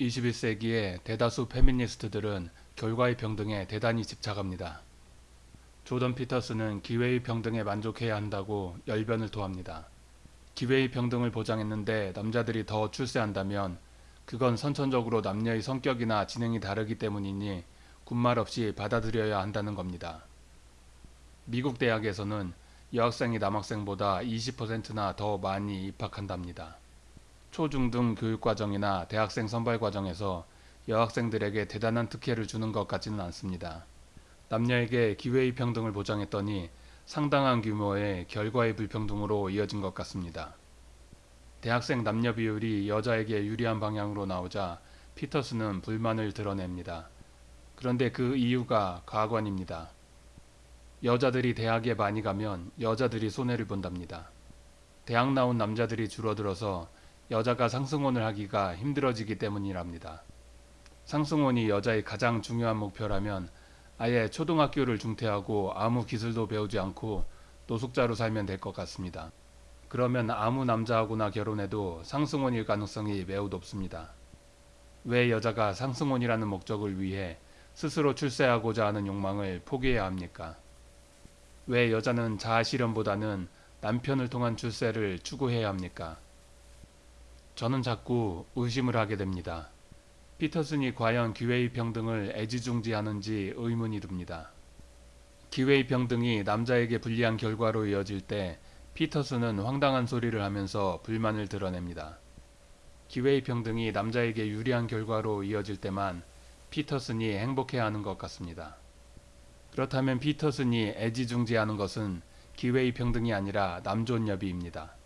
21세기의 대다수 페미니스트들은 결과의 평등에 대단히 집착합니다. 조던 피터스는 기회의 평등에 만족해야 한다고 열변을 토합니다. 기회의 평등을 보장했는데 남자들이 더 출세한다면 그건 선천적으로 남녀의 성격이나 지능이 다르기 때문이니 군말 없이 받아들여야 한다는 겁니다. 미국 대학에서는 여학생이 남학생보다 20%나 더 많이 입학한답니다. 초중등 교육과정이나 대학생 선발 과정에서 여학생들에게 대단한 특혜를 주는 것 같지는 않습니다. 남녀에게 기회의 평등을 보장했더니 상당한 규모의 결과의 불평등으로 이어진 것 같습니다. 대학생 남녀 비율이 여자에게 유리한 방향으로 나오자 피터스는 불만을 드러냅니다. 그런데 그 이유가 가관입니다. 여자들이 대학에 많이 가면 여자들이 손해를 본답니다. 대학 나온 남자들이 줄어들어서 여자가 상승혼을 하기가 힘들어지기 때문이랍니다. 상승혼이 여자의 가장 중요한 목표라면 아예 초등학교를 중퇴하고 아무 기술도 배우지 않고 노숙자로 살면 될 것 같습니다. 그러면 아무 남자하고나 결혼해도 상승혼일 가능성이 매우 높습니다. 왜 여자가 상승혼이라는 목적을 위해 스스로 출세하고자 하는 욕망을 포기해야 합니까? 왜 여자는 자아 실현보다는 남편을 통한 출세를 추구해야 합니까? 저는 자꾸 의심을 하게 됩니다. 피터슨이 과연 기회의 평등을 애지중지하는지 의문이 듭니다. 기회의 평등이 남자에게 불리한 결과로 이어질 때 피터슨은 황당한 소리를 하면서 불만을 드러냅니다. 기회의 평등이 남자에게 유리한 결과로 이어질 때만 피터슨이 행복해하는 것 같습니다. 그렇다면 피터슨이 애지중지하는 것은 기회의 평등이 아니라 남존여비입니다.